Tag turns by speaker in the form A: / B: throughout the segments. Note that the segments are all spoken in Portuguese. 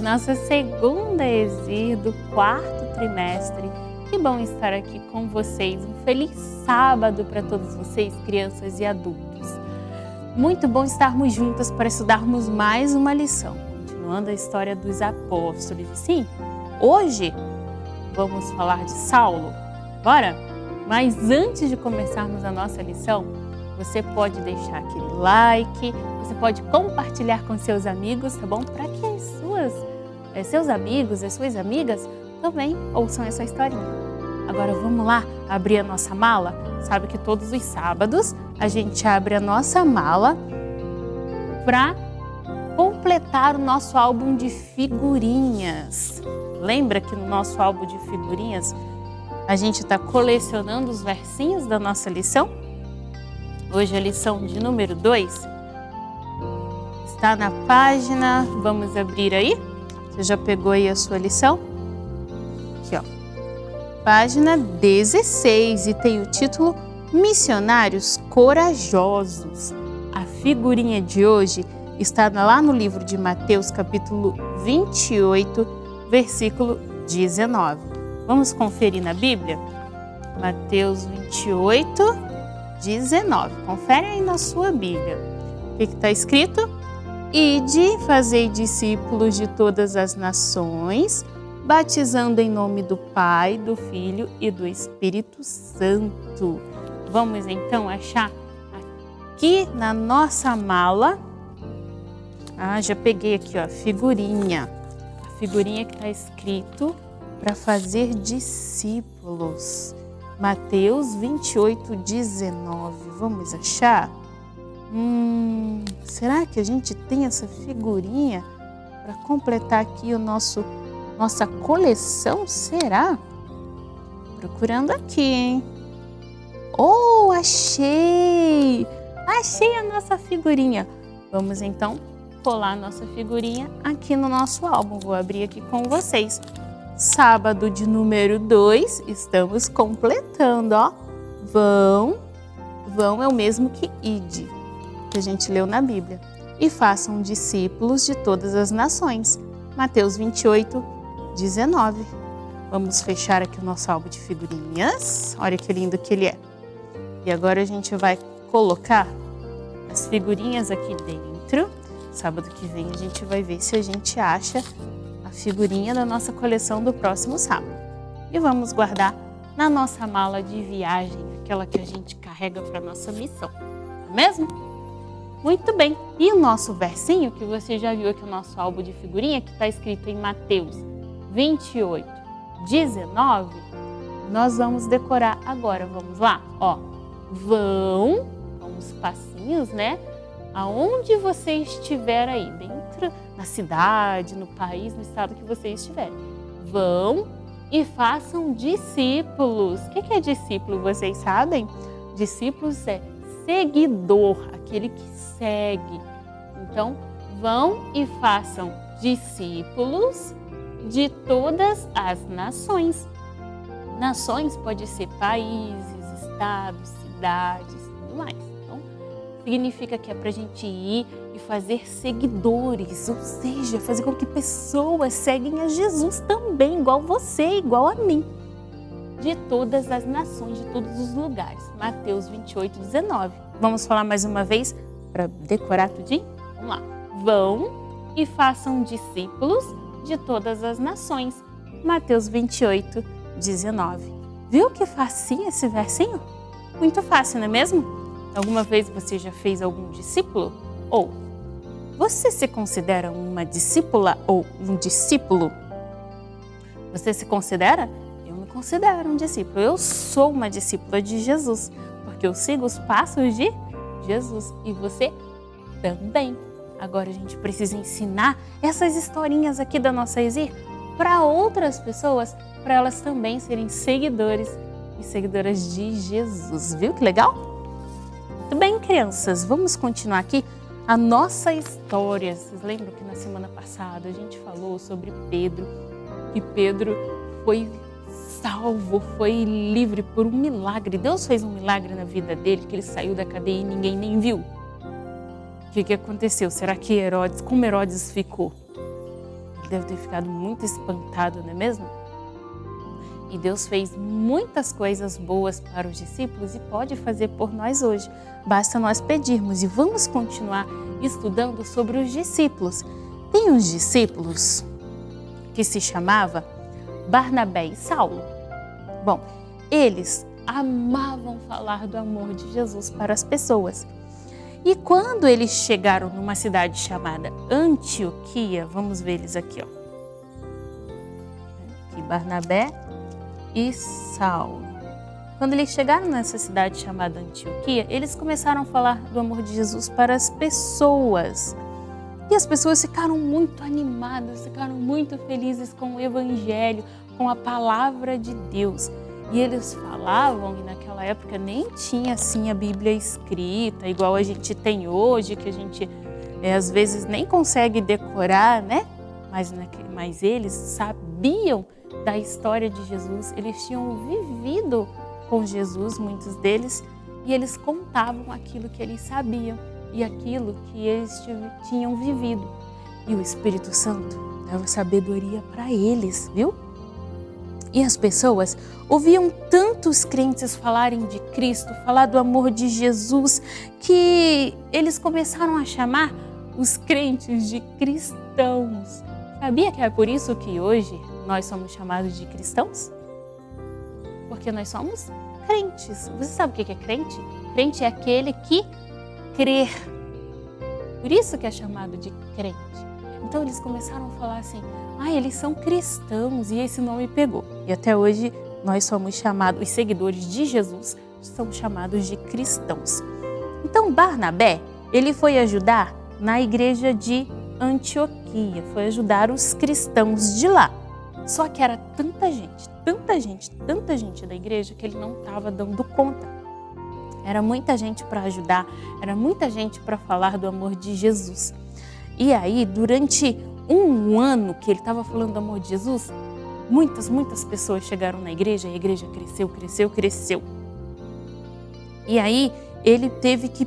A: nossa segunda Exir do quarto trimestre. Que bom estar aqui com vocês. Um feliz sábado para todos vocês, crianças e adultos. Muito bom estarmos juntas para estudarmos mais uma lição, continuando a história dos apóstolos. Sim, hoje vamos falar de Saulo. Bora? Mas antes de começarmos a nossa lição, você pode deixar aquele like, você pode compartilhar com seus amigos, tá bom? Para que as suas, seus amigos, as suas amigas também ouçam essa historinha. Agora vamos lá abrir a nossa mala? Sabe que todos os sábados a gente abre a nossa mala para completar o nosso álbum de figurinhas. Lembra que no nosso álbum de figurinhas a gente está colecionando os versinhos da nossa lição? Hoje a lição de número 2 está na página, vamos abrir aí? Você já pegou aí a sua lição? Aqui ó, página 16 e tem o título Missionários Corajosos. A figurinha de hoje está lá no livro de Mateus capítulo 28, versículo 19. Vamos conferir na Bíblia? Mateus 28, 19. Confere aí na sua Bíblia. O que está escrito? Ide, fazei discípulos de todas as nações, batizando em nome do Pai, do Filho e do Espírito Santo. Vamos então achar aqui na nossa mala. Ah, já peguei aqui, ó, figurinha. A figurinha que está escrito para fazer discípulos. Mateus 28, 19. Vamos achar? Hum, será que a gente tem essa figurinha para completar aqui o nosso nossa coleção? Será? Procurando aqui, hein? Oh, achei! Achei a nossa figurinha. Vamos então colar a nossa figurinha aqui no nosso álbum. Vou abrir aqui com vocês. Sábado de número 2, estamos completando, ó. Vão, vão é o mesmo que ide, que a gente leu na Bíblia. E façam discípulos de todas as nações. Mateus 28, 19. Vamos fechar aqui o nosso álbum de figurinhas. Olha que lindo que ele é. E agora a gente vai colocar as figurinhas aqui dentro. Sábado que vem a gente vai ver se a gente acha a figurinha da nossa coleção do próximo sábado. E vamos guardar na nossa mala de viagem, aquela que a gente carrega para nossa missão. Não é mesmo? Muito bem. E o nosso versinho, que você já viu aqui no nosso álbum de figurinha, que está escrito em Mateus 28, 19, nós vamos decorar agora. Vamos lá? Ó, vão, uns passinhos, né? Aonde você estiver aí, dentro, na cidade, no país, no estado que você estiver. Vão e façam discípulos. O que é discípulo? Vocês sabem? Discípulos é seguidor, aquele que segue. Então, vão e façam discípulos de todas as nações. Nações pode ser países, estados, cidades, tudo mais. Então, significa que é para a gente ir e fazer seguidores, ou seja, fazer com que pessoas seguem a Jesus também, igual você, igual a mim. De todas as nações, de todos os lugares. Mateus 28, 19. Vamos falar mais uma vez para decorar tudinho? Vamos lá. Vão e façam discípulos de todas as nações. Mateus 28, 19. Viu que facinho esse versinho? Muito fácil, não é mesmo? Alguma vez você já fez algum discípulo? Ou você se considera uma discípula ou um discípulo? Você se considera? Eu me considero um discípulo. Eu sou uma discípula de Jesus, porque eu sigo os passos de Jesus e você também. Agora a gente precisa ensinar essas historinhas aqui da nossa Exir para outras pessoas, para elas também serem seguidores e seguidoras de Jesus. Viu que legal? Muito bem, crianças, vamos continuar aqui a nossa história. Vocês lembram que na semana passada a gente falou sobre Pedro, que Pedro foi salvo, foi livre por um milagre. Deus fez um milagre na vida dele, que ele saiu da cadeia e ninguém nem viu. O que, que aconteceu? Será que Herodes, como Herodes ficou? Ele deve ter ficado muito espantado, não é mesmo? E Deus fez muitas coisas boas para os discípulos e pode fazer por nós hoje. Basta nós pedirmos e vamos continuar estudando sobre os discípulos. Tem uns discípulos que se chamava Barnabé e Saulo. Bom, eles amavam falar do amor de Jesus para as pessoas. E quando eles chegaram numa cidade chamada Antioquia, vamos ver eles aqui, ó. Aqui, Barnabé e Saulo. Quando eles chegaram nessa cidade chamada Antioquia, eles começaram a falar do amor de Jesus para as pessoas. E as pessoas ficaram muito animadas, ficaram muito felizes com o Evangelho, com a palavra de Deus. E eles falavam, e naquela época nem tinha assim a Bíblia escrita, igual a gente tem hoje, que a gente é, às vezes nem consegue decorar, né? Mas, mas eles sabiam da história de Jesus, eles tinham vivido com Jesus, muitos deles, e eles contavam aquilo que eles sabiam e aquilo que eles tinham vivido. E o Espírito Santo dava sabedoria para eles, viu? E as pessoas ouviam tantos crentes falarem de Cristo, falar do amor de Jesus, que eles começaram a chamar os crentes de cristãos. Sabia que é por isso que hoje nós somos chamados de cristãos? Porque nós somos crentes. Você sabe o que é crente? Crente é aquele que crê. Por isso que é chamado de crente. Então eles começaram a falar assim, ah, eles são cristãos e esse nome pegou. E até hoje nós somos chamados, os seguidores de Jesus são chamados de cristãos. Então Barnabé, ele foi ajudar na igreja de Antioquia, foi ajudar os cristãos de lá. Só que era tanta gente, tanta gente, tanta gente da igreja que ele não estava dando conta. Era muita gente para ajudar, era muita gente para falar do amor de Jesus. E aí, durante um ano que ele estava falando do amor de Jesus, muitas, muitas pessoas chegaram na igreja e a igreja cresceu, cresceu, cresceu. E aí, ele teve que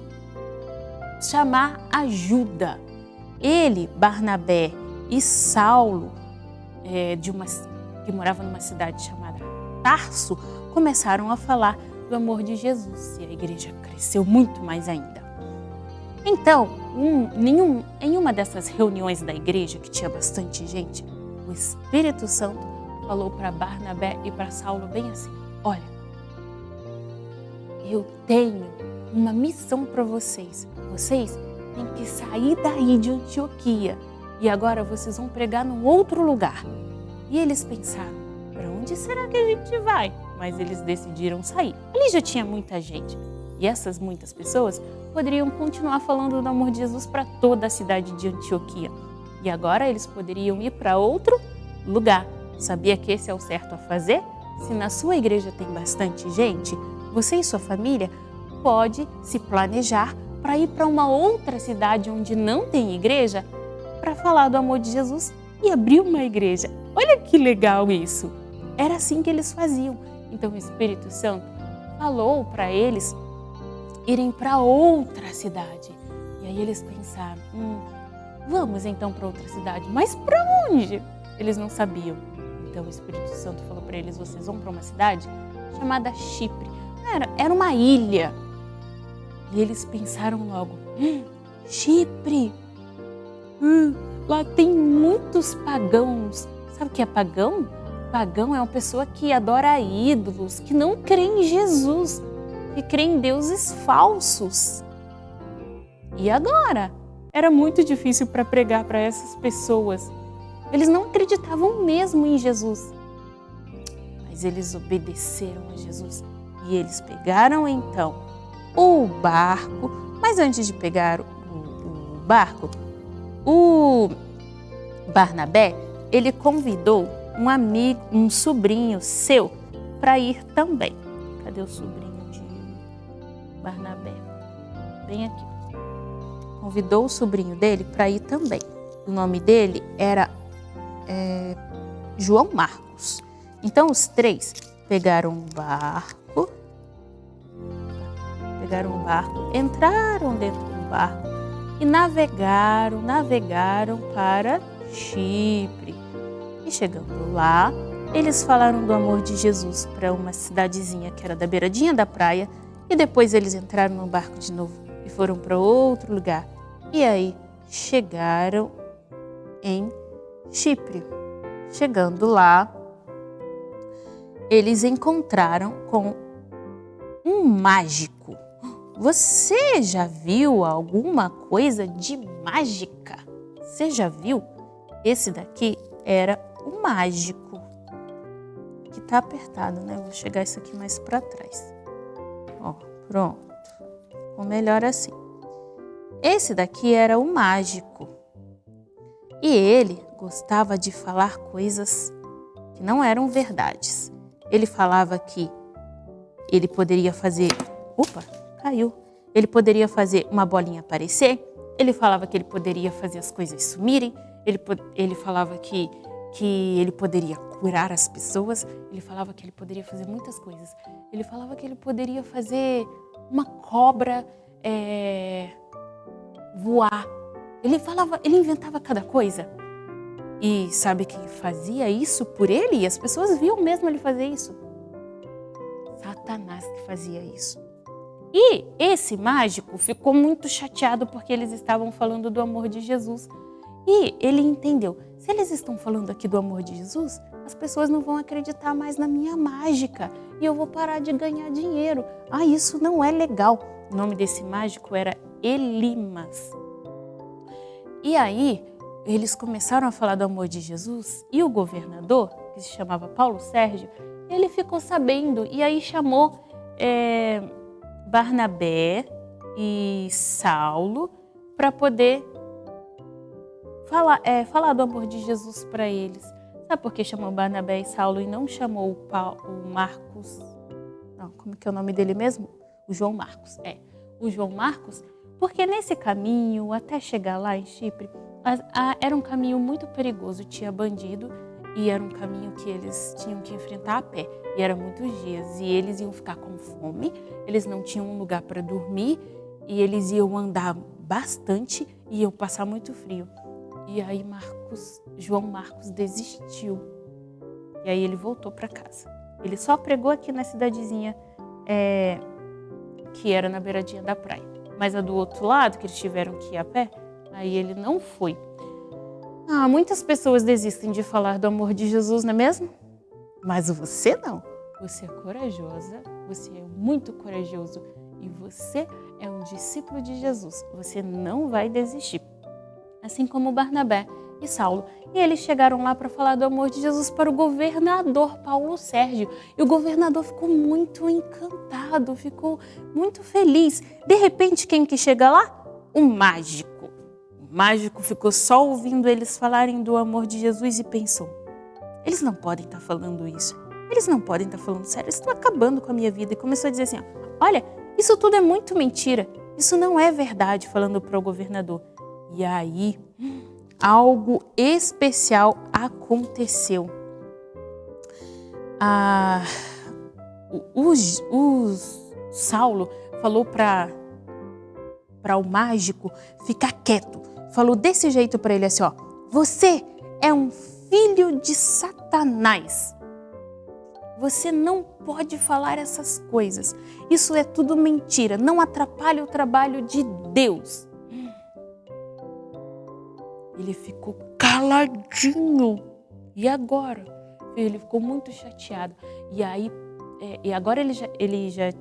A: chamar ajuda. Ele, Barnabé e Saulo, é, de uma, que morava numa cidade chamada Tarso, começaram a falar do amor de Jesus e a igreja cresceu muito mais ainda. Então, um, nenhum, em uma dessas reuniões da igreja, que tinha bastante gente, o Espírito Santo falou para Barnabé e para Saulo bem assim: Olha, eu tenho uma missão para vocês. Vocês têm que sair daí de Antioquia e agora vocês vão pregar num outro lugar. E eles pensaram: para onde será que a gente vai? Mas eles decidiram sair. Ali já tinha muita gente. E essas muitas pessoas poderiam continuar falando do amor de Jesus para toda a cidade de Antioquia. E agora eles poderiam ir para outro lugar. Sabia que esse é o certo a fazer? Se na sua igreja tem bastante gente, você e sua família pode se planejar para ir para uma outra cidade onde não tem igreja para falar do amor de Jesus e abrir uma igreja. Olha que legal isso! Era assim que eles faziam. Então o Espírito Santo falou para eles irem para outra cidade. E aí eles pensaram, hum, vamos então para outra cidade. Mas para onde? Eles não sabiam. Então o Espírito Santo falou para eles, vocês vão para uma cidade chamada Chipre. Era, era uma ilha. E eles pensaram logo, hum, Chipre, hum, lá tem muitos pagãos. Sabe o que é pagão? Pagão é uma pessoa que adora ídolos, que não crê em Jesus que crê em deuses falsos. E agora? Era muito difícil para pregar para essas pessoas. Eles não acreditavam mesmo em Jesus. Mas eles obedeceram a Jesus e eles pegaram então o barco. Mas antes de pegar o, o barco, o Barnabé, ele convidou um amigo, um sobrinho seu para ir também. Cadê o sobrinho? Barnabé. Bem aqui. Convidou o sobrinho dele para ir também. O nome dele era é, João Marcos. Então os três pegaram um barco, pegaram um barco, entraram dentro do barco e navegaram, navegaram para Chipre. E chegando lá, eles falaram do amor de Jesus para uma cidadezinha que era da beiradinha da praia e depois eles entraram no barco de novo e foram para outro lugar. E aí chegaram em Chipre. Chegando lá, eles encontraram com um mágico. Você já viu alguma coisa de mágica? Você já viu? Esse daqui era o mágico. Que tá apertado, né? Vou chegar isso aqui mais para trás. Ó, pronto. Ficou melhor assim. Esse daqui era o mágico. E ele gostava de falar coisas que não eram verdades. Ele falava que ele poderia fazer... Opa, caiu. Ele poderia fazer uma bolinha aparecer. Ele falava que ele poderia fazer as coisas sumirem. Ele, ele falava que, que ele poderia curar as pessoas. Ele falava que ele poderia fazer muitas coisas. Ele falava que ele poderia fazer uma cobra é, voar. Ele falava, ele inventava cada coisa. E sabe quem fazia isso por ele? E as pessoas viam mesmo ele fazer isso. Satanás que fazia isso. E esse mágico ficou muito chateado porque eles estavam falando do amor de Jesus. E ele entendeu, se eles estão falando aqui do amor de Jesus, as pessoas não vão acreditar mais na minha mágica e eu vou parar de ganhar dinheiro. Ah, isso não é legal. O nome desse mágico era Elimas. E aí, eles começaram a falar do amor de Jesus e o governador, que se chamava Paulo Sérgio, ele ficou sabendo e aí chamou é, Barnabé e Saulo para poder falar, é, falar do amor de Jesus para eles. Sabe por que chamou Barnabé e Saulo e não chamou o, Paulo, o Marcos? Não, como que é o nome dele mesmo? O João Marcos, é. O João Marcos, porque nesse caminho, até chegar lá em Chipre, era um caminho muito perigoso, tinha bandido e era um caminho que eles tinham que enfrentar a pé. E eram muitos dias e eles iam ficar com fome, eles não tinham um lugar para dormir e eles iam andar bastante e iam passar muito frio. E aí Marcos, João Marcos desistiu. E aí ele voltou para casa. Ele só pregou aqui na cidadezinha é, que era na beiradinha da praia. Mas a do outro lado, que eles tiveram que ir a pé, aí ele não foi. Ah, muitas pessoas desistem de falar do amor de Jesus, não é mesmo? Mas você não. Você é corajosa, você é muito corajoso e você é um discípulo de Jesus. Você não vai desistir. Assim como Barnabé e Saulo. E eles chegaram lá para falar do amor de Jesus para o governador Paulo Sérgio. E o governador ficou muito encantado, ficou muito feliz. De repente, quem que chega lá? Um mágico. O mágico ficou só ouvindo eles falarem do amor de Jesus e pensou: eles não podem estar tá falando isso. Eles não podem estar tá falando sério. Eles estão acabando com a minha vida. E começou a dizer assim: olha, isso tudo é muito mentira. Isso não é verdade, falando para o governador. E aí, algo especial aconteceu. Ah, os, os Saulo falou para para o mágico ficar quieto. Falou desse jeito para ele assim, ó: "Você é um filho de Satanás. Você não pode falar essas coisas. Isso é tudo mentira. Não atrapalhe o trabalho de Deus." Ele ficou caladinho. E agora? Ele ficou muito chateado. E aí, é, e agora ele já, ele já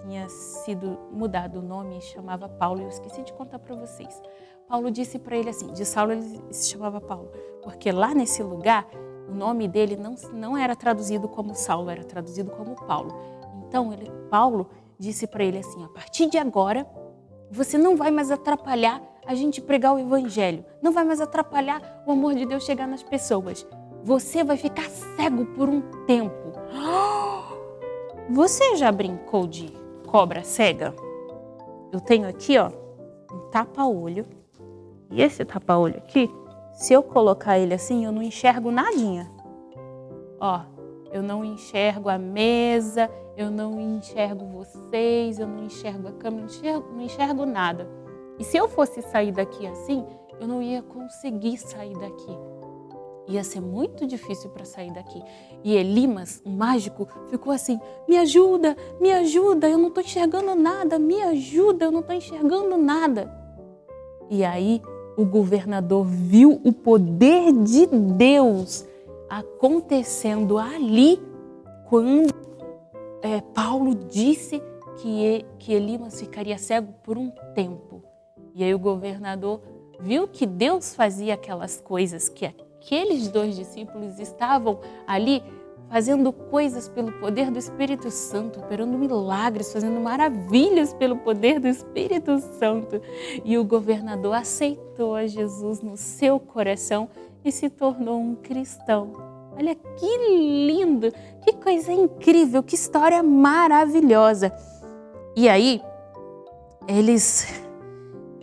A: tinha sido mudado o nome e chamava Paulo. Eu esqueci de contar para vocês. Paulo disse para ele assim, de Saulo ele se chamava Paulo, porque lá nesse lugar o nome dele não, não era traduzido como Saulo, era traduzido como Paulo. Então ele, Paulo disse para ele assim, a partir de agora você não vai mais atrapalhar a gente pregar o evangelho. Não vai mais atrapalhar o amor de Deus chegar nas pessoas. Você vai ficar cego por um tempo. Você já brincou de cobra cega? Eu tenho aqui, ó, um tapa-olho. E esse tapa-olho aqui, se eu colocar ele assim, eu não enxergo nadinha. Ó, eu não enxergo a mesa, eu não enxergo vocês, eu não enxergo a câmera, não enxergo, não enxergo nada. E se eu fosse sair daqui assim, eu não ia conseguir sair daqui. Ia ser muito difícil para sair daqui. E Elimas, o mágico, ficou assim: me ajuda, me ajuda, eu não estou enxergando nada, me ajuda, eu não estou enxergando nada. E aí o governador viu o poder de Deus acontecendo ali quando é, Paulo disse que, que Elimas ficaria cego por um tempo. E aí o governador viu que Deus fazia aquelas coisas, que aqueles dois discípulos estavam ali fazendo coisas pelo poder do Espírito Santo, operando milagres, fazendo maravilhas pelo poder do Espírito Santo. E o governador aceitou a Jesus no seu coração e se tornou um cristão. Olha que lindo, que coisa incrível, que história maravilhosa. E aí, eles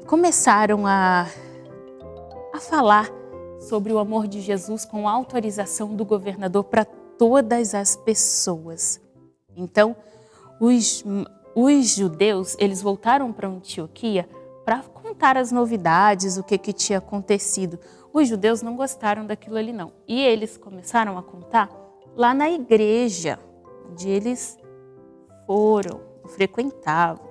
A: começaram a, a falar sobre o amor de Jesus com autorização do governador para todas as pessoas. Então, os, os judeus, eles voltaram para Antioquia para contar as novidades, o que, que tinha acontecido. Os judeus não gostaram daquilo ali não. E eles começaram a contar lá na igreja, onde eles foram, frequentavam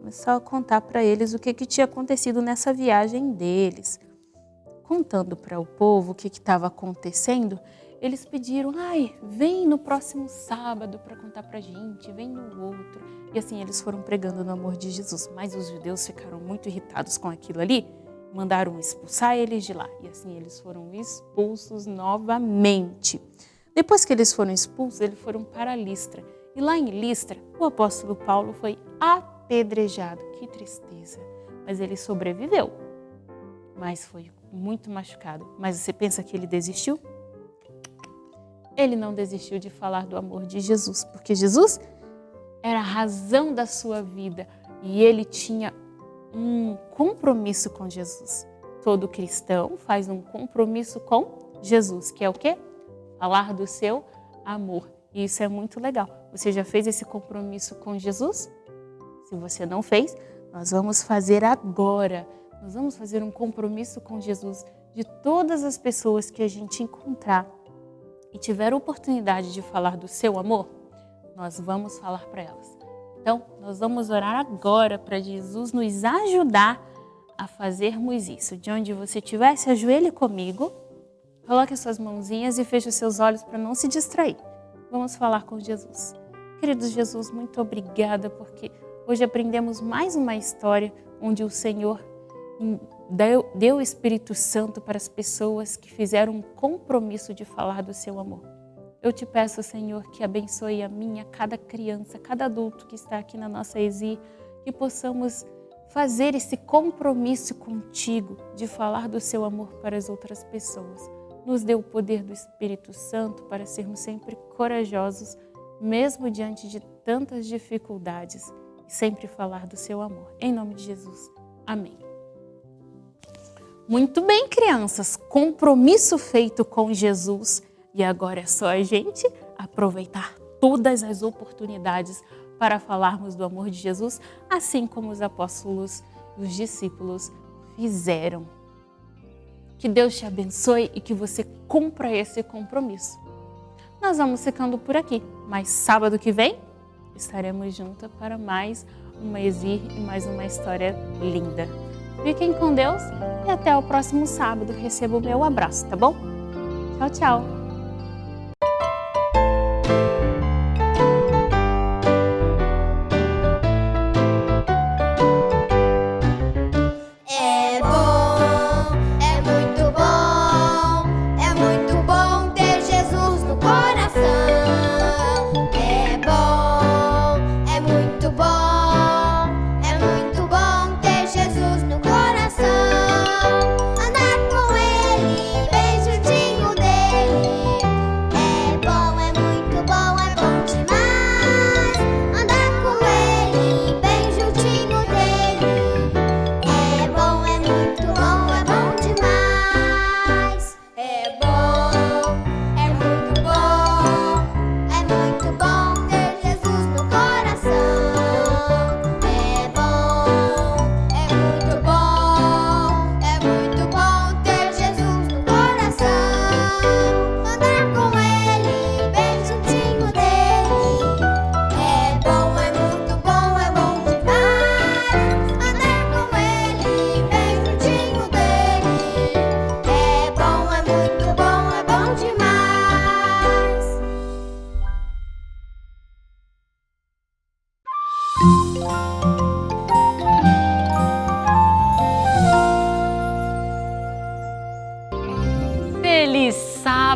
A: começou a contar para eles o que, que tinha acontecido nessa viagem deles. Contando para o povo o que estava acontecendo, eles pediram, ai, vem no próximo sábado para contar para a gente, vem no outro. E assim eles foram pregando no amor de Jesus. Mas os judeus ficaram muito irritados com aquilo ali, mandaram expulsar eles de lá. E assim eles foram expulsos novamente. Depois que eles foram expulsos, eles foram para Listra. E lá em Listra, o apóstolo Paulo foi até apedrejado. Que tristeza. Mas ele sobreviveu. Mas foi muito machucado. Mas você pensa que ele desistiu? Ele não desistiu de falar do amor de Jesus, porque Jesus era a razão da sua vida e ele tinha um compromisso com Jesus. Todo cristão faz um compromisso com Jesus, que é o quê? Falar do seu amor. E isso é muito legal. Você já fez esse compromisso com Jesus? Se você não fez, nós vamos fazer agora. Nós vamos fazer um compromisso com Jesus de todas as pessoas que a gente encontrar e tiver oportunidade de falar do seu amor, nós vamos falar para elas. Então, nós vamos orar agora para Jesus nos ajudar a fazermos isso. De onde você estiver, se ajoelhe comigo, coloque as suas mãozinhas e feche os seus olhos para não se distrair. Vamos falar com Jesus. Querido Jesus, muito obrigada porque hoje aprendemos mais uma história onde o Senhor deu, o Espírito Santo para as pessoas que fizeram um compromisso de falar do seu amor. Eu te peço, Senhor, que abençoe a minha, cada criança, cada adulto que está aqui na nossa ESI, que possamos fazer esse compromisso contigo de falar do seu amor para as outras pessoas. Nos dê o poder do Espírito Santo para sermos sempre corajosos, mesmo diante de tantas dificuldades, sempre falar do seu amor. Em nome de Jesus. Amém. Muito bem, crianças, compromisso feito com Jesus e agora é só a gente aproveitar todas as oportunidades para falarmos do amor de Jesus, assim como os apóstolos e os discípulos fizeram. Que Deus te abençoe e que você cumpra esse compromisso. Nós vamos ficando por aqui, mas sábado que vem estaremos juntos para mais uma Exir e mais uma história linda. Fiquem com Deus e até o próximo sábado. Receba o meu abraço, tá bom? Tchau, tchau!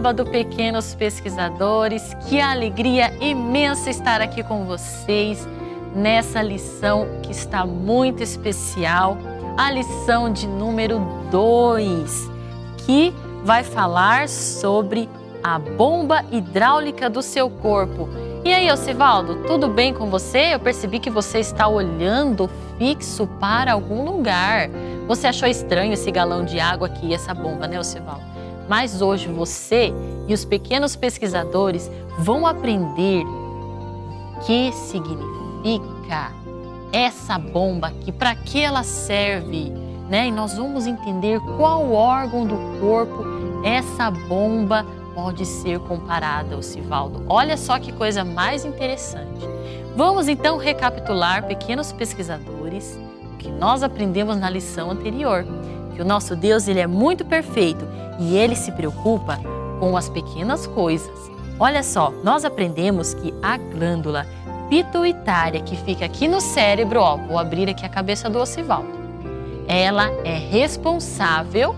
B: Sábado, pequenos pesquisadores. Que alegria imensa estar aqui com vocês nessa lição que está muito especial, a lição de número 2, que vai falar sobre a bomba hidráulica do seu corpo. E aí, Osivaldo, tudo bem com você? Eu percebi que você está olhando fixo para algum lugar. Você achou estranho esse galão de água aqui, essa bomba, né, Osivaldo? Mas hoje você e os pequenos pesquisadores vão aprender o que significa essa bomba aqui, para que ela serve, né? E nós vamos entender qual órgão do corpo essa bomba pode ser comparada, Osivaldo. Olha só que coisa mais interessante. Vamos então recapitular, pequenos pesquisadores, o que nós aprendemos na lição anterior que o nosso Deus ele é muito perfeito e ele se preocupa com as pequenas coisas. Olha só, nós aprendemos que a glândula pituitária que fica aqui no cérebro, ó, vou abrir aqui a cabeça do Osivaldo, ela é responsável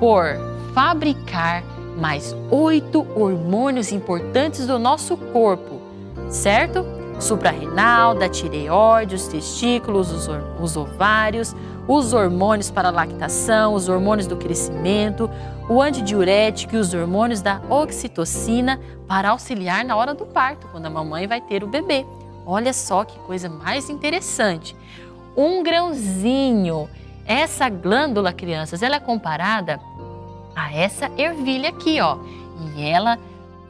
B: por fabricar mais oito hormônios importantes do nosso corpo, certo? suprarrenal, da tireoide, os testículos, os, os ovários, os hormônios para a lactação, os hormônios do crescimento, o antidiurético e os hormônios da oxitocina para auxiliar na hora do parto, quando a mamãe vai ter o bebê. Olha só que coisa mais interessante. Um grãozinho. Essa glândula, crianças, ela é comparada a essa ervilha aqui, ó. E ela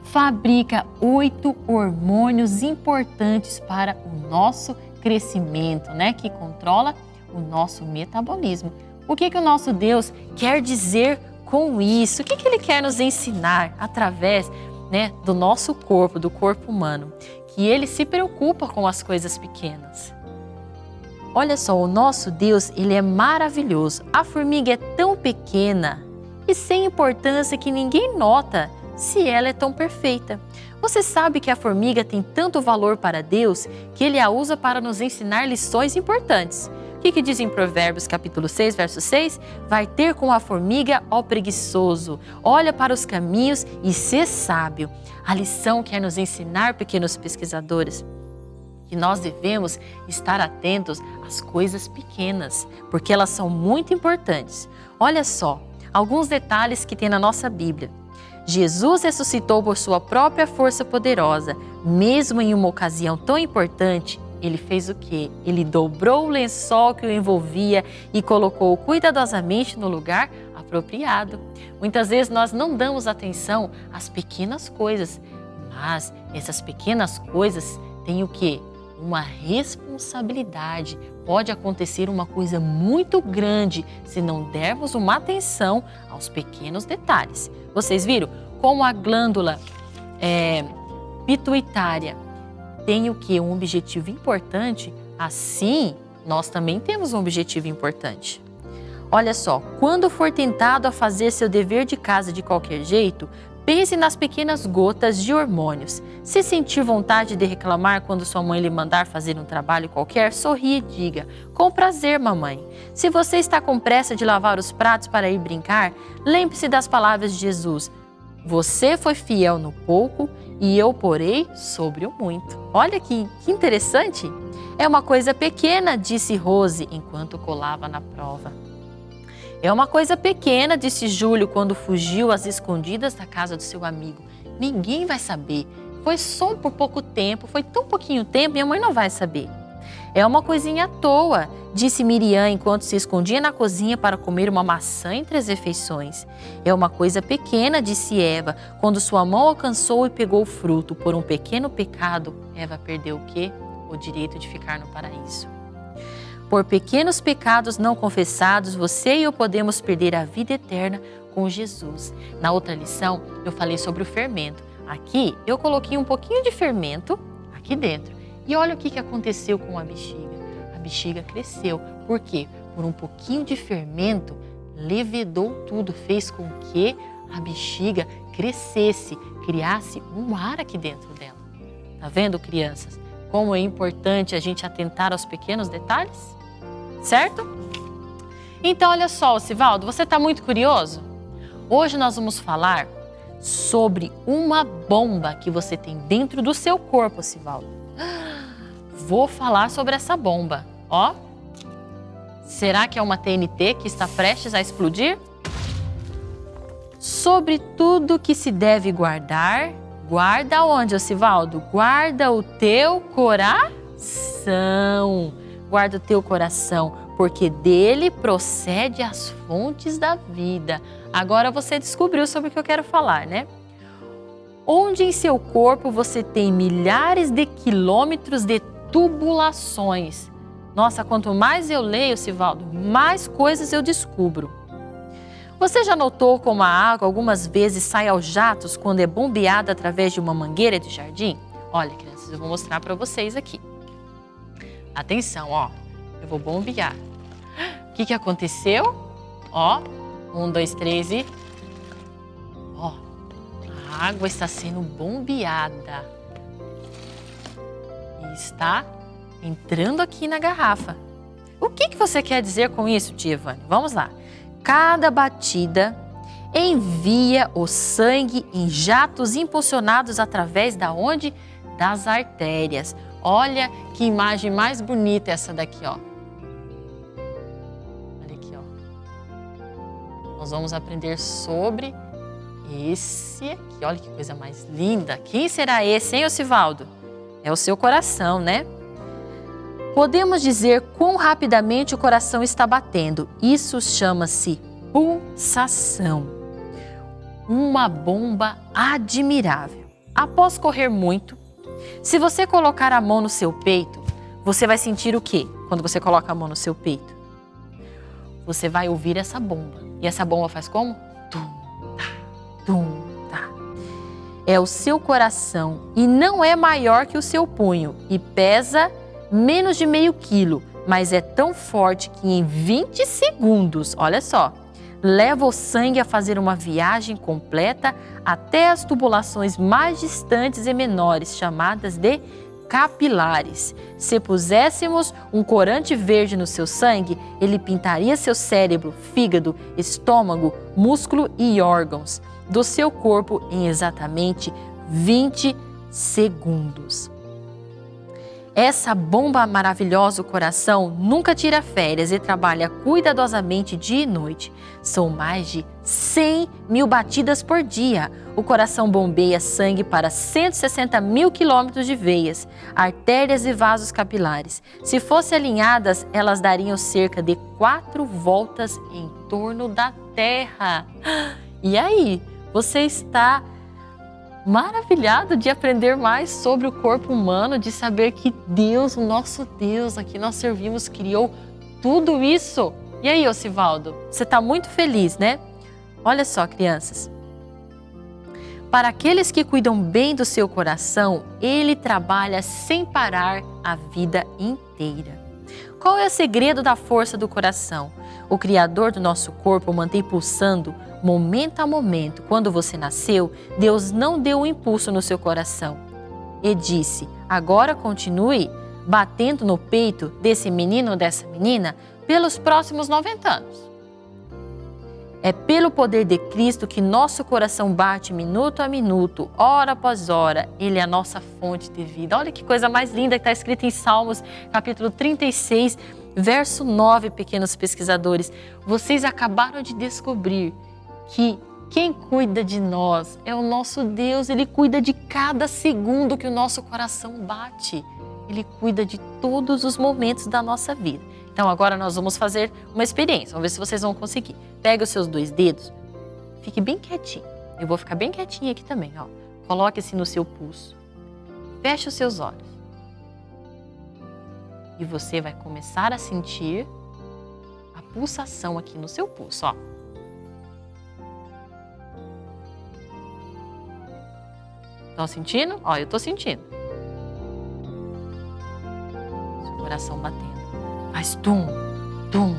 B: fabrica oito hormônios importantes para o nosso crescimento, né? Que controla o nosso metabolismo. O que, que o nosso Deus quer dizer com isso? O que, que Ele quer nos ensinar através né, do nosso corpo, do corpo humano? que ele se preocupa com as coisas pequenas. Olha só, o nosso Deus, ele é maravilhoso. A formiga é tão pequena e sem importância que ninguém nota se ela é tão perfeita. Você sabe que a formiga tem tanto valor para Deus que ele a usa para nos ensinar lições importantes. O que, que diz em Provérbios capítulo 6, verso 6? Vai ter com a formiga, ó preguiçoso, olha para os caminhos e sê sábio. A lição quer nos ensinar, pequenos pesquisadores, que nós devemos estar atentos às coisas pequenas, porque elas são muito importantes. Olha só, alguns detalhes que tem na nossa Bíblia. Jesus ressuscitou por sua própria força poderosa, mesmo em uma ocasião tão importante, ele fez o quê? Ele dobrou o lençol que o envolvia e colocou cuidadosamente no lugar apropriado. Muitas vezes nós não damos atenção às pequenas coisas, mas essas pequenas coisas têm o quê? Uma responsabilidade. Pode acontecer uma coisa muito grande se não dermos uma atenção aos pequenos detalhes. Vocês viram como a glândula é, pituitária tem o que? Um objetivo importante, assim nós também temos um objetivo importante. Olha só, quando for tentado a fazer seu dever de casa de qualquer jeito, pense nas pequenas gotas de hormônios. Se sentir vontade de reclamar quando sua mãe lhe mandar fazer um trabalho qualquer, sorria e diga: Com prazer, mamãe. Se você está com pressa de lavar os pratos para ir brincar, lembre-se das palavras de Jesus: Você foi fiel no pouco e eu porei sobre o muito. Olha que, que interessante! É uma coisa pequena, disse Rose enquanto colava na prova. É uma coisa pequena, disse Júlio quando fugiu às escondidas da casa do seu amigo. Ninguém vai saber. Foi só por pouco tempo, foi tão pouquinho tempo, minha mãe não vai saber. É uma coisinha à toa, disse Miriam enquanto se escondia na cozinha para comer uma maçã entre as refeições. É uma coisa pequena, disse Eva, quando sua mão alcançou e pegou o fruto. Por um pequeno pecado, Eva perdeu o quê? O direito de ficar no paraíso. Por pequenos pecados não confessados, você e eu podemos perder a vida eterna com Jesus. Na outra lição, eu falei sobre o fermento. Aqui, eu coloquei um pouquinho de fermento aqui dentro. E olha o que aconteceu com a bexiga. A bexiga cresceu. Por quê? Por um pouquinho de fermento, levedou tudo, fez com que a bexiga crescesse, criasse um ar aqui dentro dela. Tá vendo, crianças? Como é importante a gente atentar aos pequenos detalhes? Certo? Então, olha só, Sivaldo, você está muito curioso? Hoje nós vamos falar sobre uma bomba que você tem dentro do seu corpo, Sivaldo vou falar sobre essa bomba. Ó, será que é uma TNT que está prestes a explodir? Sobre tudo que se deve guardar, guarda onde, Osivaldo? Guarda o teu coração. Guarda o teu coração, porque dele procede as fontes da vida. Agora você descobriu sobre o que eu quero falar, né? Onde em seu corpo você tem milhares de quilômetros de tubulações. Nossa, quanto mais eu leio, Sivaldo, mais coisas eu descubro. Você já notou como a água algumas vezes sai aos jatos quando é bombeada através de uma mangueira de jardim? Olha, crianças, eu vou mostrar para vocês aqui. Atenção, ó. Eu vou bombear. O que, que aconteceu? Ó, um, dois, três e... Ó, a água está sendo bombeada está entrando aqui na garrafa. O que, que você quer dizer com isso, tia? Vamos lá. Cada batida envia o sangue em jatos impulsionados através da onde? Das artérias. Olha que imagem mais bonita essa daqui, ó. Olha aqui, ó. Nós vamos aprender sobre esse aqui. Olha que coisa mais linda. Quem será esse, hein, Osivaldo? É o seu coração, né? Podemos dizer quão rapidamente o coração está batendo. Isso chama-se pulsação. Uma bomba admirável. Após correr muito, se você colocar a mão no seu peito, você vai sentir o quê quando você coloca a mão no seu peito? Você vai ouvir essa bomba. E essa bomba faz como? Tum, tá, tum, tá. é o seu coração e não é maior que o seu punho e pesa menos de meio quilo, mas é tão forte que em 20 segundos, olha só, leva o sangue a fazer uma viagem completa até as tubulações mais distantes e menores, chamadas de capilares. Se puséssemos um corante verde no seu sangue, ele pintaria seu cérebro, fígado, estômago, músculo e órgãos do seu corpo em exatamente 20 segundos. Essa bomba maravilhosa, o coração, nunca tira férias e trabalha cuidadosamente dia e noite. São mais de 100 mil batidas por dia. O coração bombeia sangue para 160 mil quilômetros de veias, artérias e vasos capilares. Se fossem alinhadas, elas dariam cerca de quatro voltas em torno da Terra. E aí, você está maravilhado de aprender mais sobre o corpo humano, de saber que Deus, o nosso Deus, a que nós servimos, criou tudo isso. E aí, Osivaldo, você está muito feliz, né? Olha só, crianças. Para aqueles que cuidam bem do seu coração, ele trabalha sem parar a vida inteira. Qual é o segredo da força do coração? O Criador do nosso corpo mantém pulsando momento a momento. Quando você nasceu, Deus não deu um impulso no seu coração e disse: agora continue batendo no peito desse menino ou dessa menina pelos próximos 90 anos. É pelo poder de Cristo que nosso coração bate minuto a minuto, hora após hora. Ele é a nossa fonte de vida. Olha que coisa mais linda que está escrita em Salmos, capítulo 36, verso 9, pequenos pesquisadores. Vocês acabaram de descobrir que quem cuida de nós é o nosso Deus, Ele cuida de cada segundo que o nosso coração bate. Ele cuida de todos os momentos da nossa vida. Então agora nós vamos fazer uma experiência, vamos ver se vocês vão conseguir. Pega os seus dois dedos, fique bem quietinho. Eu vou ficar bem quietinha aqui também, ó. Coloque-se no seu pulso. Feche os seus olhos. E você vai começar a sentir a pulsação aqui no seu pulso, ó. Estão sentindo? Ó, eu tô sentindo. Seu coração batendo. Faz tum, tum.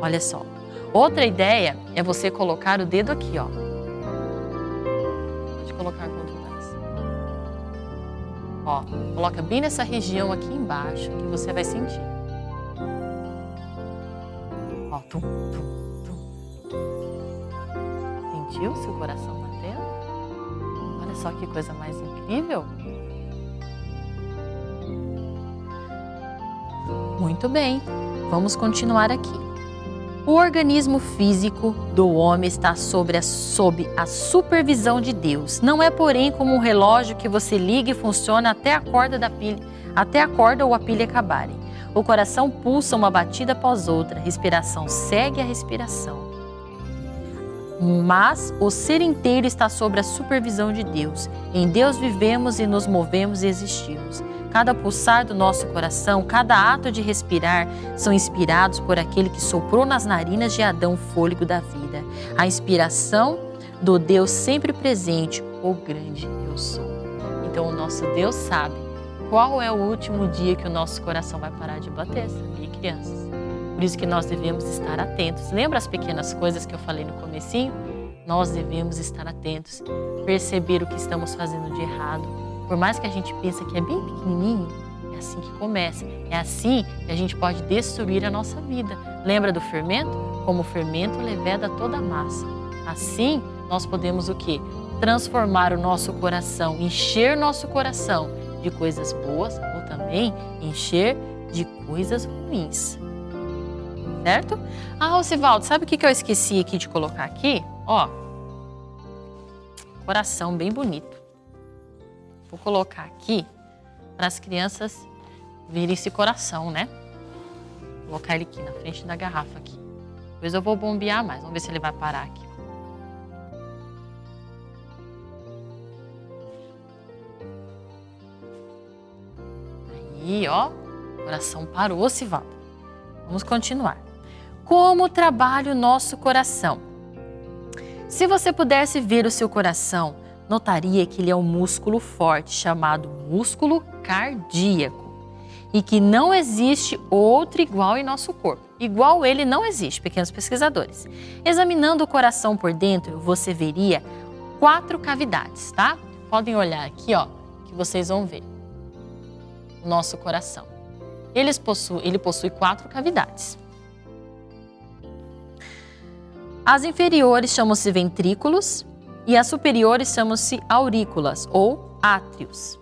B: Olha só. Outra ideia é você colocar o dedo aqui, ó. Pode colocar quanto mais. Ó, coloca bem nessa região aqui embaixo que você vai sentir. Ó, tum, tum, tum. Sentiu seu coração só que coisa mais incrível? Muito bem, vamos continuar aqui. O organismo físico do homem está sobre a, sob a supervisão de Deus. Não é, porém, como um relógio que você liga e funciona até a corda da pilha, até a corda ou a pilha acabarem. O coração pulsa uma batida após outra, a respiração segue a respiração mas o ser inteiro está sob a supervisão de Deus. Em Deus vivemos e nos movemos e existimos. Cada pulsar do nosso coração, cada ato de respirar são inspirados por aquele que soprou nas narinas de Adão o fôlego da vida. A inspiração do Deus sempre presente, o grande eu sou. Então o nosso Deus sabe qual é o último dia que o nosso coração vai parar de bater, sabia, crianças? Por isso que nós devemos estar atentos. Lembra as pequenas coisas que eu falei no comecinho? Nós devemos estar atentos, perceber o que estamos fazendo de errado. Por mais que a gente pense que é bem pequenininho, é assim que começa. É assim que a gente pode destruir a nossa vida. Lembra do fermento? Como o fermento leveda toda a massa. Assim, nós podemos o quê? Transformar o nosso coração, encher nosso coração de coisas boas ou também encher de coisas ruins certo? Ah, Osivaldo, sabe o que eu esqueci aqui de colocar aqui? Ó, coração bem bonito. Vou colocar aqui para as crianças verem esse coração, né? Vou colocar ele aqui na frente da garrafa aqui. Depois eu vou bombear mais, vamos ver se ele vai parar aqui. Aí, ó, coração parou, Osivaldo. Vamos continuar como trabalha o nosso coração. Se você pudesse ver o seu coração, notaria que ele é um músculo forte chamado músculo cardíaco e que não existe outro igual em nosso corpo. Igual ele não existe, pequenos pesquisadores. Examinando o coração por dentro, você veria quatro cavidades, tá? Podem olhar aqui, ó, que vocês vão ver. Nosso coração. Possuem, ele possui quatro cavidades. As inferiores chamam-se ventrículos e as superiores chamam-se aurículas ou átrios.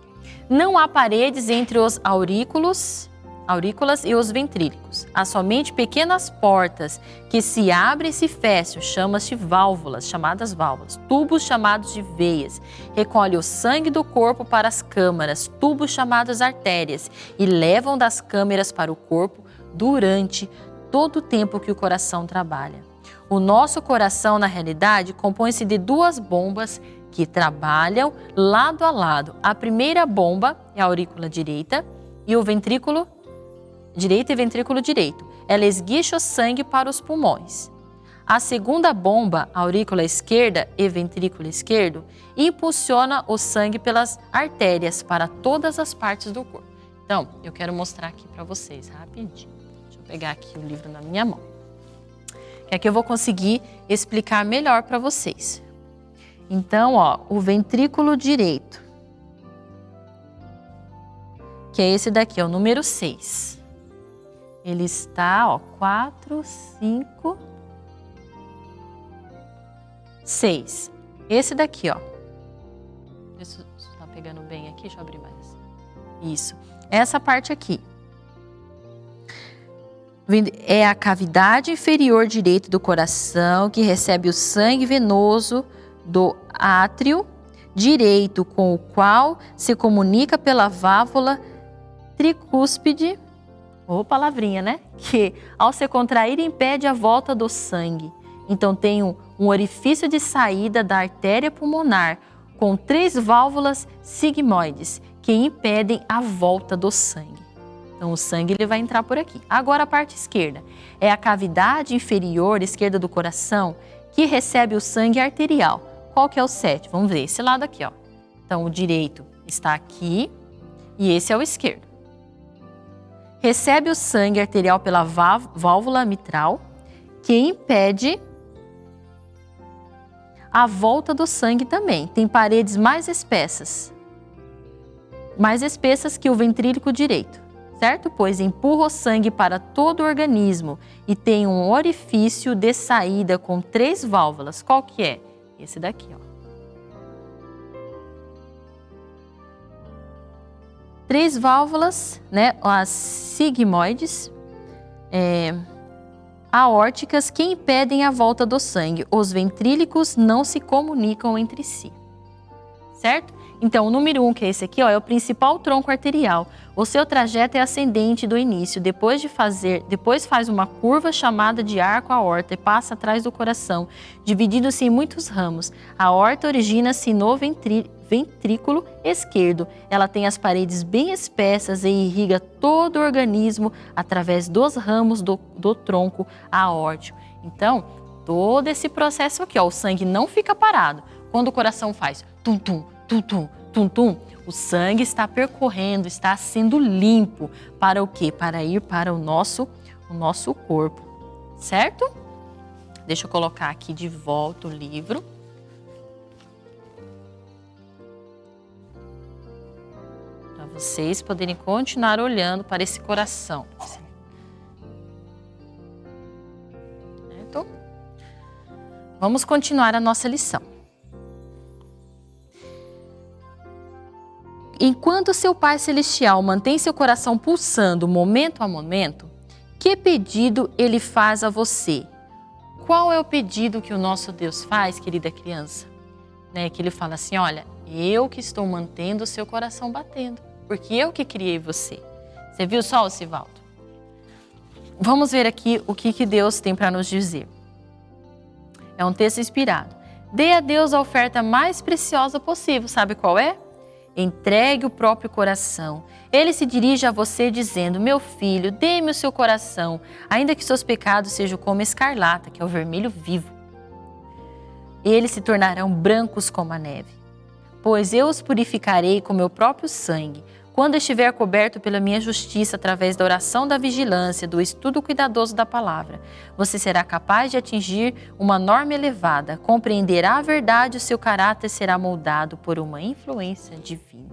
B: Não há paredes entre os aurículos, aurículas e os ventrículos. Há somente pequenas portas que se abrem e se fecham, chama-se válvulas, chamadas válvulas, tubos chamados de veias. Recolhe o sangue do corpo para as câmaras, tubos chamados artérias, e levam das câmeras para o corpo durante todo o tempo que o coração trabalha. O nosso coração, na realidade, compõe-se de duas bombas que trabalham lado a lado. A primeira bomba é a aurícula direita e o ventrículo direito e ventrículo direito. Ela esguicha o sangue para os pulmões. A segunda bomba, a aurícula esquerda e ventrículo esquerdo, impulsiona o sangue pelas artérias para todas as partes do corpo. Então, eu quero mostrar aqui para vocês rapidinho. Deixa eu pegar aqui o livro na minha mão que aqui eu vou conseguir explicar melhor para vocês. Então, ó, o ventrículo direito, que é esse daqui, é o número 6. Ele está, ó, 4, 5, 6. Esse daqui, ó. Isso está pegando bem aqui, deixa eu abrir mais. Isso. Essa parte aqui é a cavidade inferior direita do coração que recebe o sangue venoso do átrio direito com o qual se comunica pela válvula tricúspide, ou palavrinha, né? Que ao se contrair impede a volta do sangue. Então tem um, um orifício de saída da artéria pulmonar com três válvulas sigmoides que impedem a volta do sangue. Então, o sangue ele vai entrar por aqui. Agora, a parte esquerda é a cavidade inferior esquerda do coração que recebe o sangue arterial. Qual que é o 7? Vamos ver esse lado aqui, ó. Então, o direito está aqui e esse é o esquerdo. Recebe o sangue arterial pela válvula mitral, que impede a volta do sangue também. Tem paredes mais espessas, mais espessas que o ventríloco direito certo? Pois empurra o sangue para todo o organismo e tem um orifício de saída com três válvulas. Qual que é? Esse daqui, ó. Três válvulas, né? As sigmoides, é, aórticas que impedem a volta do sangue. Os ventrílicos não se comunicam entre si, certo? Então, o número 1, um, que é esse aqui, ó, é o principal tronco arterial. O seu trajeto é ascendente do início, depois de fazer, depois faz uma curva chamada de arco aorta e passa atrás do coração, dividindo-se em muitos ramos. A aorta origina-se no ventrículo esquerdo. Ela tem as paredes bem espessas e irriga todo o organismo através dos ramos do, do tronco aórtico. Então, todo esse processo aqui, ó, o sangue não fica parado. Quando o coração faz tum-tum, tum-tum, tum-tum, o sangue está percorrendo, está sendo limpo para o quê? Para ir para o nosso, o nosso corpo, certo? Deixa eu colocar aqui de volta o livro. Para vocês poderem continuar olhando para esse coração. Certo? Vamos continuar a nossa lição. Enquanto seu Pai Celestial mantém seu coração pulsando momento a momento, que pedido ele faz a você? Qual é o pedido que o nosso Deus faz, querida criança? Né, que ele fala assim: olha, eu que estou mantendo o seu coração batendo, porque eu que criei você. Você viu só, Sivaldo? Vamos ver aqui o que, que Deus tem para nos dizer. É um texto inspirado. Dê a Deus a oferta mais preciosa possível. Sabe qual é? Entregue o próprio coração. Ele se dirige a você dizendo: Meu filho, dê-me o seu coração, ainda que seus pecados sejam como escarlata, que é o vermelho vivo. eles se tornarão brancos como a neve. Pois eu os purificarei com meu próprio sangue, quando estiver coberto pela minha justiça através da oração da vigilância, do estudo cuidadoso da palavra, você será capaz de atingir uma norma elevada, compreenderá a verdade e o seu caráter será moldado por uma influência divina.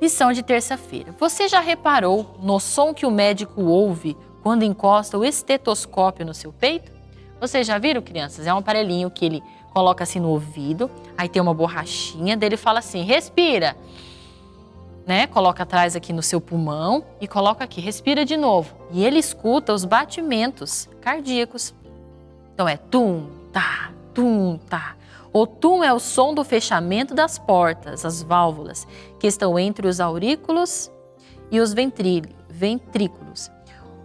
B: Lição de terça-feira. Você já reparou no som que o médico ouve quando encosta o estetoscópio no seu peito? Vocês já viram, crianças? É um aparelhinho que ele coloca assim no ouvido, aí tem uma borrachinha, dele fala assim: respira. Né? Coloca atrás aqui no seu pulmão e coloca aqui, respira de novo. E ele escuta os batimentos cardíacos. Então é tum, tá, tum, tá. O tum é o som do fechamento das portas, as válvulas, que estão entre os aurículos e os ventrículos.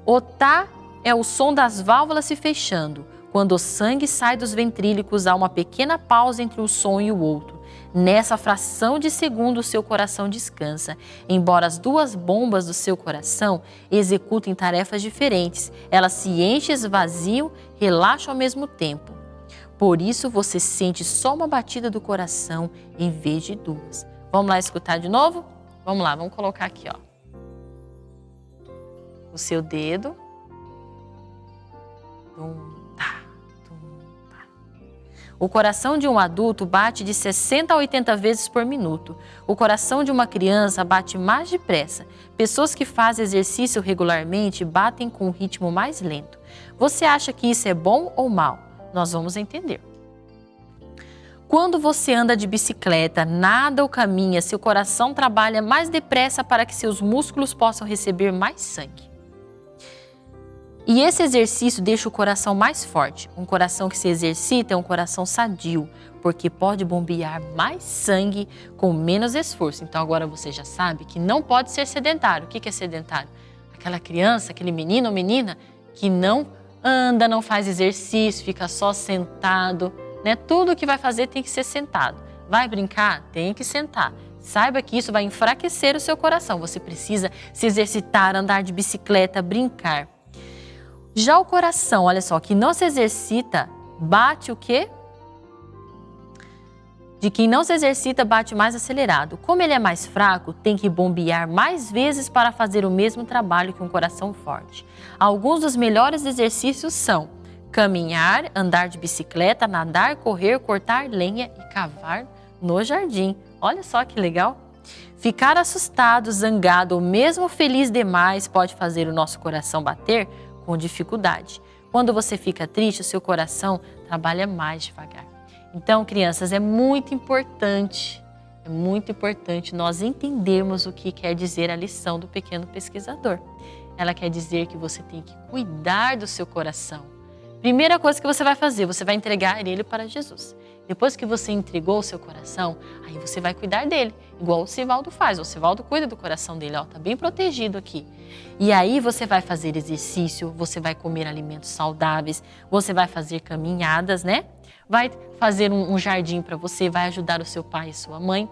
B: O tá é o som das válvulas se fechando. Quando o sangue sai dos ventrílicos, há uma pequena pausa entre um som e o outro. Nessa fração de segundo, seu coração descansa. Embora as duas bombas do seu coração executem tarefas diferentes, elas se enchem, esvaziam, relaxam ao mesmo tempo. Por isso você sente só uma batida do coração em vez de duas. Vamos lá escutar de novo? Vamos lá, vamos colocar aqui, ó. O seu dedo. Um, o coração de um adulto bate de 60 a 80 vezes por minuto. O coração de uma criança bate mais depressa. Pessoas que fazem exercício regularmente batem com um ritmo mais lento. Você acha que isso é bom ou mal? Nós vamos entender. Quando você anda de bicicleta, nada ou caminha, seu coração trabalha mais depressa para que seus músculos possam receber mais sangue. E esse exercício deixa o coração mais forte. Um coração que se exercita é um coração sadio, porque pode bombear mais sangue com menos esforço. Então agora você já sabe que não pode ser sedentário. O que é sedentário? Aquela criança, aquele menino ou menina que não anda, não faz exercício, fica só sentado. Né? Tudo que vai fazer tem que ser sentado. Vai brincar? Tem que sentar. Saiba que isso vai enfraquecer o seu coração. Você precisa se exercitar, andar de bicicleta, brincar. Já o coração, olha só, que não se exercita, bate o quê? De quem não se exercita, bate mais acelerado. Como ele é mais fraco, tem que bombear mais vezes para fazer o mesmo trabalho que um coração forte. Alguns dos melhores exercícios são caminhar, andar de bicicleta, nadar, correr, cortar lenha e cavar no jardim. Olha só que legal! Ficar assustado, zangado ou mesmo feliz demais pode fazer o nosso coração bater com dificuldade. Quando você fica triste, o seu coração trabalha mais devagar. Então, crianças, é muito importante, é muito importante nós entendermos o que quer dizer a lição do pequeno pesquisador. Ela quer dizer que você tem que cuidar do seu coração. Primeira coisa que você vai fazer, você vai entregar ele para Jesus. Depois que você entregou o seu coração, aí você vai cuidar dele, igual o Sivaldo faz. O Sivaldo cuida do coração dele, ó, tá bem protegido aqui. E aí você vai fazer exercício, você vai comer alimentos saudáveis, você vai fazer caminhadas, né? Vai fazer um, um jardim para você, vai ajudar o seu pai e sua mãe.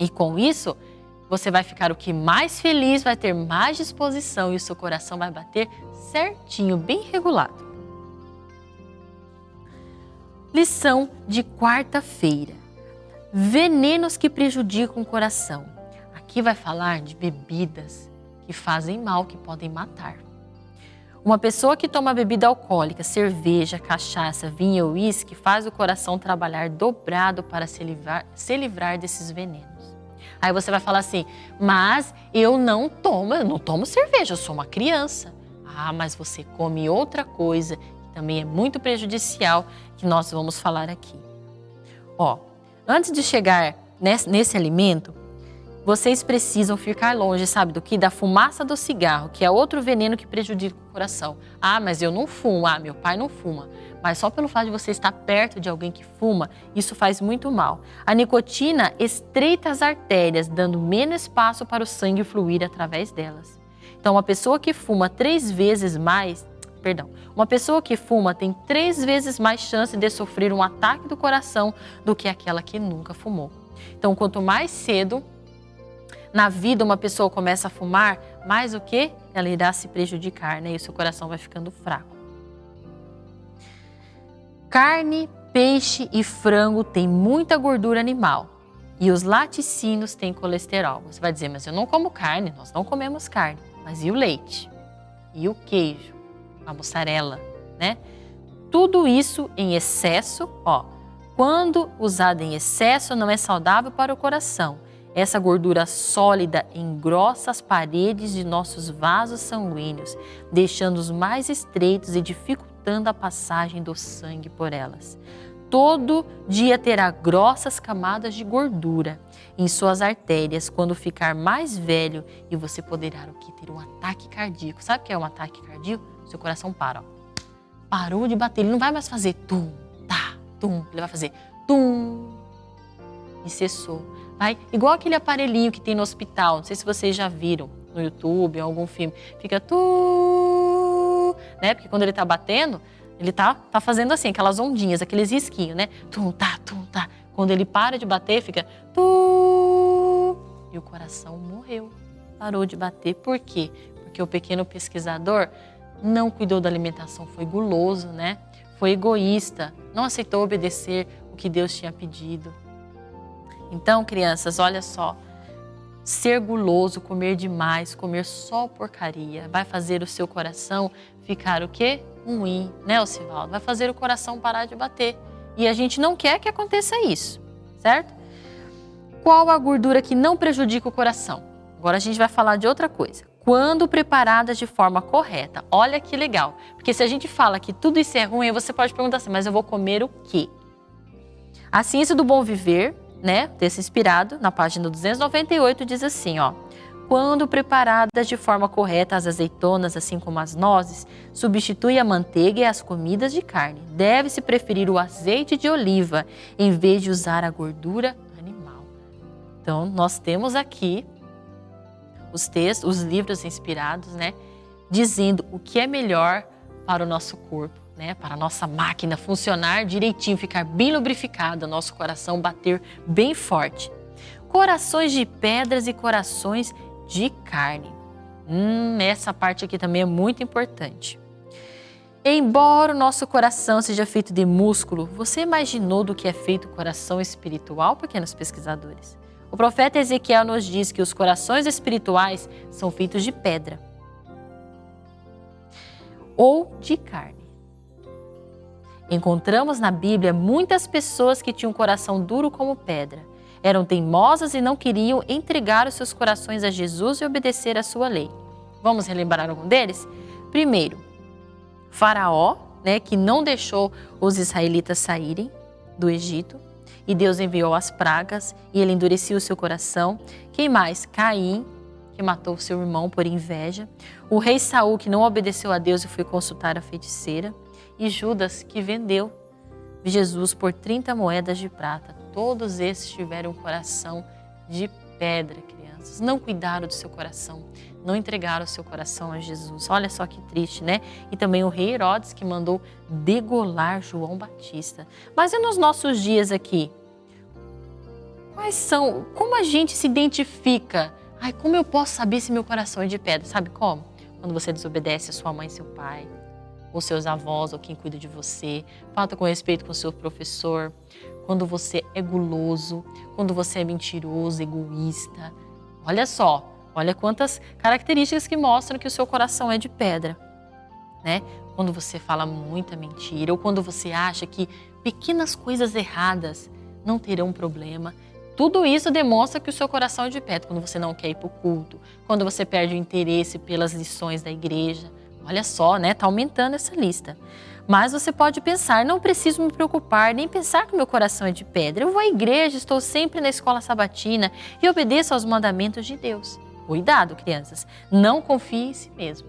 B: E com isso, você vai ficar o que mais feliz, vai ter mais disposição e o seu coração vai bater certinho, bem regulado. Lição de quarta-feira: Venenos que prejudicam o coração. Aqui vai falar de bebidas que fazem mal, que podem matar. Uma pessoa que toma bebida alcoólica, cerveja, cachaça, vinho ou uísque faz o coração trabalhar dobrado para se livrar, se livrar desses venenos. Aí você vai falar assim, mas eu não tomo, eu não tomo cerveja, eu sou uma criança. Ah, mas você come outra coisa também é muito prejudicial, que nós vamos falar aqui. Ó, antes de chegar nesse, nesse alimento, vocês precisam ficar longe, sabe do que? Da fumaça do cigarro, que é outro veneno que prejudica o coração. Ah, mas eu não fumo. Ah, meu pai não fuma. Mas só pelo fato de você estar perto de alguém que fuma, isso faz muito mal. A nicotina estreita as artérias, dando menos espaço para o sangue fluir através delas. Então, uma pessoa que fuma três vezes mais perdão. Uma pessoa que fuma tem três vezes mais chance de sofrer um ataque do coração do que aquela que nunca fumou. Então, quanto mais cedo na vida uma pessoa começa a fumar, mais o que? Ela irá se prejudicar, né? E o seu coração vai ficando fraco. Carne peixe e frango têm muita gordura animal e os laticínios têm colesterol. Você vai dizer, mas eu não como carne, nós não comemos carne. Mas e o leite? E o queijo? A mussarela, né? Tudo isso em excesso, ó, quando usado em excesso não é saudável para o coração. Essa gordura sólida engrossa as paredes de nossos vasos sanguíneos, deixando-os mais estreitos e dificultando a passagem do sangue por elas todo dia terá grossas camadas de gordura em suas artérias quando ficar mais velho e você poderá o que ter um ataque cardíaco. Sabe o que é um ataque cardíaco? Seu coração para, ó. Parou de bater, ele não vai mais fazer tum, tá, tum, ele vai fazer tum e cessou. Vai igual aquele aparelhinho que tem no hospital, não sei se vocês já viram no YouTube, em algum filme, fica tu, né? Porque quando ele tá batendo, ele tá, tá fazendo assim, aquelas ondinhas, aqueles risquinhos, né? Tum, tá, tum, tá. Quando ele para de bater, fica tu. E o coração morreu. Parou de bater. Por quê? Porque o pequeno pesquisador não cuidou da alimentação, foi guloso, né? Foi egoísta, não aceitou obedecer o que Deus tinha pedido. Então, crianças, olha só. Ser guloso, comer demais, comer só porcaria, vai fazer o seu coração ficar o quê? ruim, né, Osivaldo? Vai fazer o coração parar de bater. E a gente não quer que aconteça isso, certo? Qual a gordura que não prejudica o coração? Agora a gente vai falar de outra coisa. Quando preparadas de forma correta. Olha que legal. Porque se a gente fala que tudo isso é ruim, você pode perguntar assim, mas eu vou comer o quê? A Ciência do Bom Viver, né, desse inspirado, na página 298, diz assim, ó. Quando preparadas de forma correta, as azeitonas, assim como as nozes, substitui a manteiga e as comidas de carne. Deve-se preferir o azeite de oliva em vez de usar a gordura animal. Então, nós temos aqui os textos, os livros inspirados, né, dizendo o que é melhor para o nosso corpo, né, para a nossa máquina funcionar direitinho, ficar bem lubrificada, nosso coração bater bem forte. Corações de pedras e corações de carne. Hum, essa parte aqui também é muito importante. Embora o nosso coração seja feito de músculo, você imaginou do que é feito o coração espiritual, pequenos pesquisadores? O profeta Ezequiel nos diz que os corações espirituais são feitos de pedra ou de carne. Encontramos na Bíblia muitas pessoas que tinham um coração duro como pedra eram teimosas e não queriam entregar os seus corações a Jesus e obedecer à sua lei. Vamos relembrar algum deles? Primeiro, Faraó, né, que não deixou os israelitas saírem do Egito, e Deus enviou as pragas e ele endureceu o seu coração. Quem mais? Caim, que matou seu irmão por inveja. O rei Saul, que não obedeceu a Deus e foi consultar a feiticeira. E Judas, que vendeu Jesus por 30 moedas de prata. Todos esses tiveram um coração de pedra, crianças. Não cuidaram do seu coração, não entregaram o seu coração a Jesus. Olha só que triste, né? E também o rei Herodes que mandou degolar João Batista. Mas e nos nossos dias aqui? Quais são? Como a gente se identifica? Ai, como eu posso saber se meu coração é de pedra? Sabe como? Quando você desobedece a sua mãe seu pai, ou seus avós, ou quem cuida de você, falta com respeito com seu professor, quando você é guloso, quando você é mentiroso, egoísta. Olha só, olha quantas características que mostram que o seu coração é de pedra, né? Quando você fala muita mentira ou quando você acha que pequenas coisas erradas não terão problema. Tudo isso demonstra que o seu coração é de pedra. Quando você não quer ir para o culto, quando você perde o interesse pelas lições da igreja. Olha só, né? Tá aumentando essa lista. Mas você pode pensar, não preciso me preocupar, nem pensar que meu coração é de pedra. Eu vou à igreja, estou sempre na escola sabatina e obedeço aos mandamentos de Deus. Cuidado, crianças, não confie em si mesmo,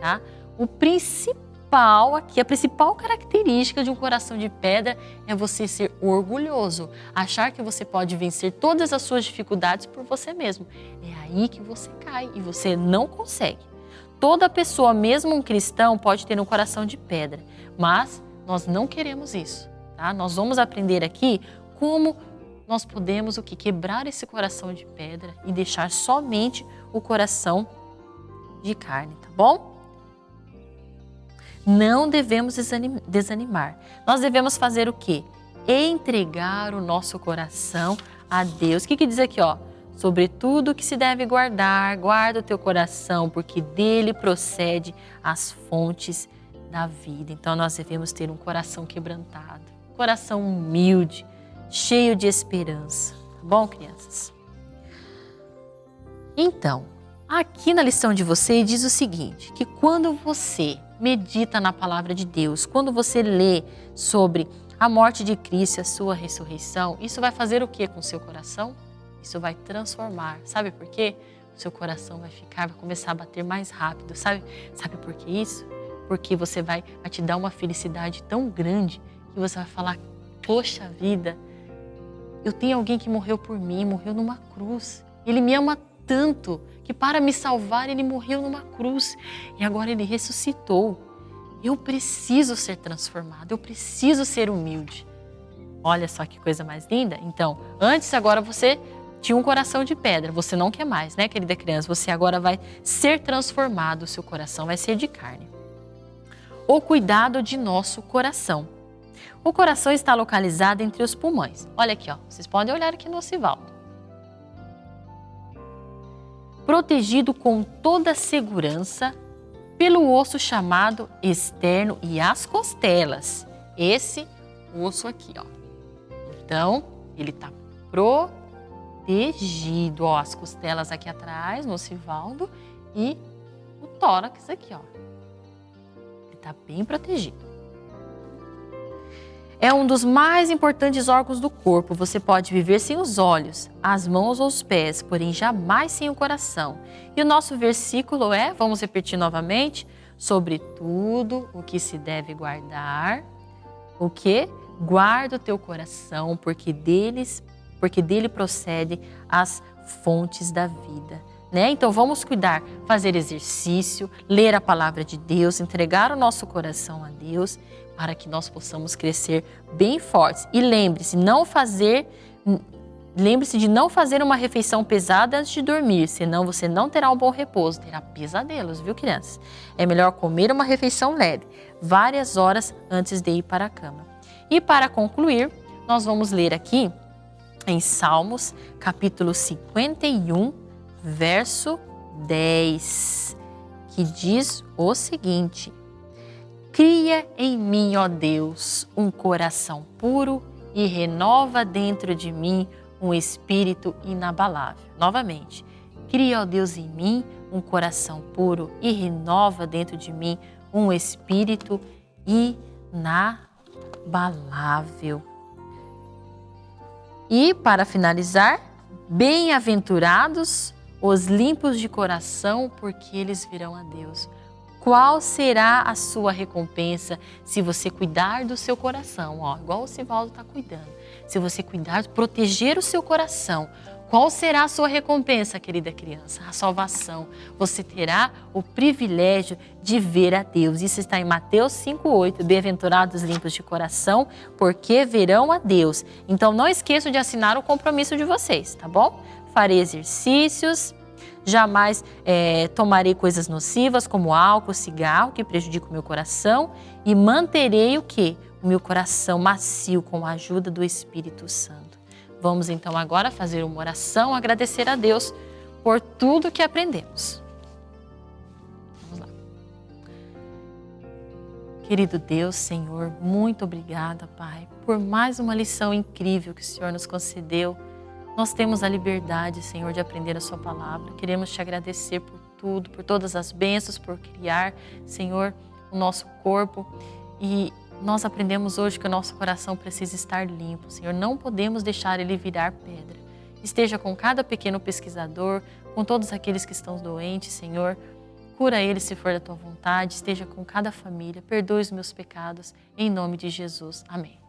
B: tá? O principal aqui, a principal característica de um coração de pedra é você ser orgulhoso, achar que você pode vencer todas as suas dificuldades por você mesmo. É aí que você cai e você não consegue. Toda pessoa, mesmo um cristão, pode ter um coração de pedra, mas nós não queremos isso, tá? Nós vamos aprender aqui como nós podemos o que quebrar esse coração de pedra e deixar somente o coração de carne, tá bom? Não devemos desanimar. Nós devemos fazer o quê? entregar o nosso coração a Deus. O que, que diz aqui, ó? Sobre tudo que se deve guardar, guarda o teu coração, porque dele procede as fontes da vida. Então nós devemos ter um coração quebrantado, coração humilde, cheio de esperança. Tá bom, crianças? Então, aqui na lição de vocês diz o seguinte, que quando você medita na palavra de Deus, quando você lê sobre a morte de Cristo e a sua ressurreição, isso vai fazer o que com o seu coração? Isso vai transformar. Sabe por quê? O seu coração vai ficar, vai começar a bater mais rápido. Sabe, sabe por que isso? Porque você vai, vai te dar uma felicidade tão grande que você vai falar, poxa vida, eu tenho alguém que morreu por mim, morreu numa cruz. Ele me ama tanto que para me salvar ele morreu numa cruz e agora ele ressuscitou. Eu preciso ser transformado, eu preciso ser humilde. Olha só que coisa mais linda. Então, antes agora você tinha um coração de pedra, você não quer mais, né, querida criança? Você agora vai ser transformado, o seu coração vai ser de carne. O cuidado de nosso coração. O coração está localizado entre os pulmões. Olha aqui, ó. Vocês podem olhar aqui no Ocivaldo. Protegido com toda segurança pelo osso chamado externo e as costelas. Esse osso aqui, ó. Então, ele está protegido, ó, as costelas aqui atrás, no ocivaldo e o tórax aqui, ó. Ele está bem protegido. É um dos mais importantes órgãos do corpo. Você pode viver sem os olhos, as mãos ou os pés, porém jamais sem o coração. E o nosso versículo é, vamos repetir novamente, sobre tudo o que se deve guardar, o que? Guarda o teu coração, porque deles, porque dele procede as fontes da vida. Né? Então vamos cuidar, fazer exercício, ler a palavra de Deus, entregar o nosso coração a Deus para que nós possamos crescer bem fortes. E lembre-se, não fazer Lembre-se de não fazer uma refeição pesada antes de dormir, senão você não terá um bom repouso, terá pesadelos, viu crianças? É melhor comer uma refeição leve, várias horas antes de ir para a cama. E para concluir, nós vamos ler aqui em Salmos, capítulo 51, verso 10, que diz o seguinte: Cria em mim, ó Deus, um coração puro e renova dentro de mim um espírito inabalável. Novamente, cria, ó Deus, em mim um coração puro e renova dentro de mim um espírito inabalável. E, para finalizar, bem-aventurados os limpos de coração, porque eles virão a Deus qual será a sua recompensa se você cuidar do seu coração, ó, igual o Sivaldo está cuidando. Se você cuidar, proteger o seu coração, qual será a sua recompensa, querida criança? A salvação. Você terá o privilégio de ver a Deus. Isso está em Mateus 5,8. Bem-aventurados limpos de coração, porque verão a Deus. Então não esqueçam de assinar o compromisso de vocês, tá bom? Farei exercícios, Jamais é, tomarei coisas nocivas como álcool, cigarro, que prejudicam o meu coração. E manterei o que? O meu coração macio com a ajuda do Espírito Santo. Vamos então agora fazer uma oração, agradecer a Deus por tudo que aprendemos. Vamos lá. Querido Deus, Senhor, muito obrigada, Pai, por mais uma lição incrível que o Senhor nos concedeu nós temos a liberdade, Senhor, de aprender a Sua palavra. Queremos te agradecer por tudo, por todas as bênçãos, por criar, Senhor, o nosso corpo. E nós aprendemos hoje que o nosso coração precisa estar limpo, Senhor. Não podemos deixar ele virar pedra. Esteja com cada pequeno pesquisador, com todos aqueles que estão doentes, Senhor. Cura eles se for da tua vontade. Esteja com cada família. Perdoe os meus pecados. Em nome de Jesus. Amém.